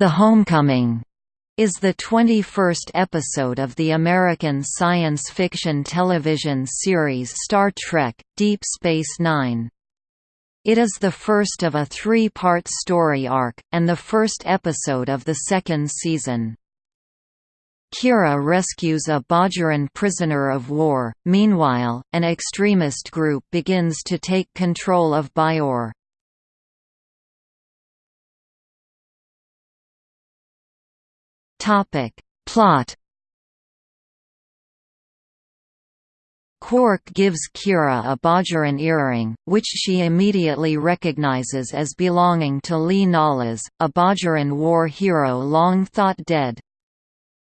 The Homecoming is the 21st episode of the American science fiction television series Star Trek – Deep Space Nine. It is the first of a three-part story arc, and the first episode of the second season. Kira rescues a Bajoran prisoner of war, meanwhile, an extremist group begins to take control of Bajor. Topic. Plot Quark gives Kira a Bajoran earring, which she immediately recognizes as belonging to Li Nalas, a Bajoran war hero long thought dead.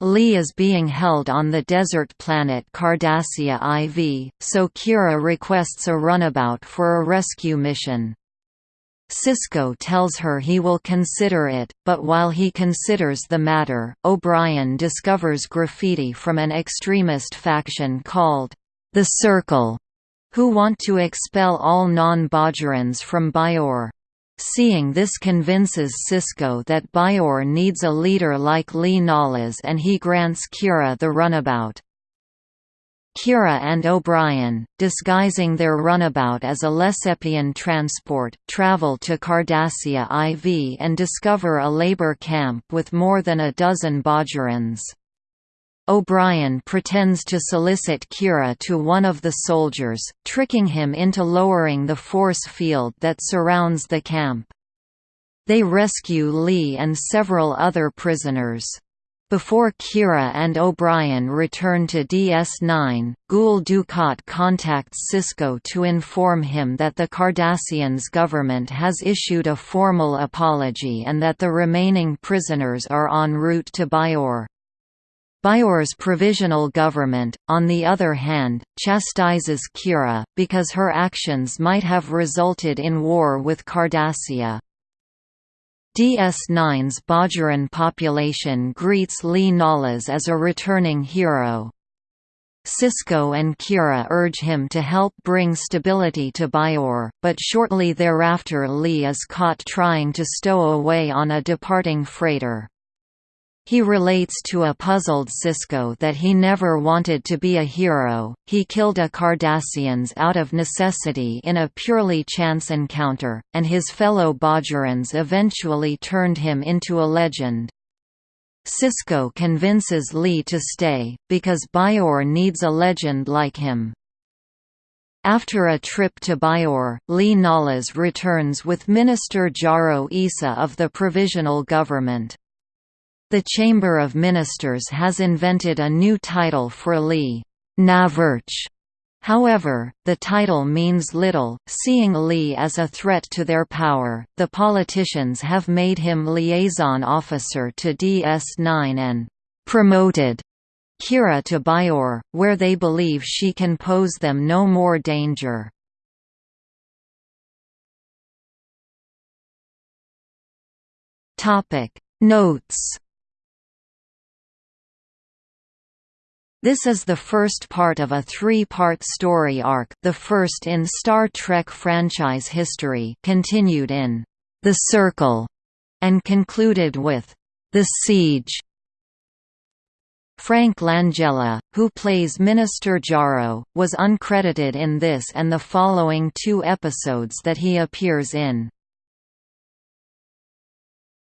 Li is being held on the desert planet Cardassia IV, so Kira requests a runabout for a rescue mission. Sisko tells her he will consider it, but while he considers the matter, O'Brien discovers graffiti from an extremist faction called the Circle, who want to expel all non-Bajorans from Bajor. Seeing this convinces Sisko that Bajor needs a leader like Li Nalas and he grants Kira the runabout. Kira and O'Brien, disguising their runabout as a Lissepian transport, travel to Cardassia IV and discover a labor camp with more than a dozen Bajorans. O'Brien pretends to solicit Kira to one of the soldiers, tricking him into lowering the force field that surrounds the camp. They rescue Li and several other prisoners. Before Kira and O'Brien return to DS9, Gul Dukat contacts Sisko to inform him that the Cardassians' government has issued a formal apology and that the remaining prisoners are en route to Bajor. Bajor's provisional government, on the other hand, chastises Kira, because her actions might have resulted in war with Cardassia. DS9's Bajoran population greets Li Nalas as a returning hero. Sisko and Kira urge him to help bring stability to Bajor, but shortly thereafter Li is caught trying to stow away on a departing freighter. He relates to a puzzled Sisko that he never wanted to be a hero, he killed a Cardassians out of necessity in a purely chance encounter, and his fellow Bajorans eventually turned him into a legend. Sisko convinces Li to stay, because Bajor needs a legend like him. After a trip to Bajor, Li Nalas returns with Minister Jaro Essa of the Provisional Government. The Chamber of Ministers has invented a new title for Li, Navarch. However, the title means little, seeing Li as a threat to their power. The politicians have made him liaison officer to DS9 and promoted Kira to Bajor, where they believe she can pose them no more danger. Topic Notes This is the first part of a three-part story arc the first in Star Trek franchise history continued in The Circle, and concluded with The Siege. Frank Langella, who plays Minister Jaro, was uncredited in this and the following two episodes that he appears in.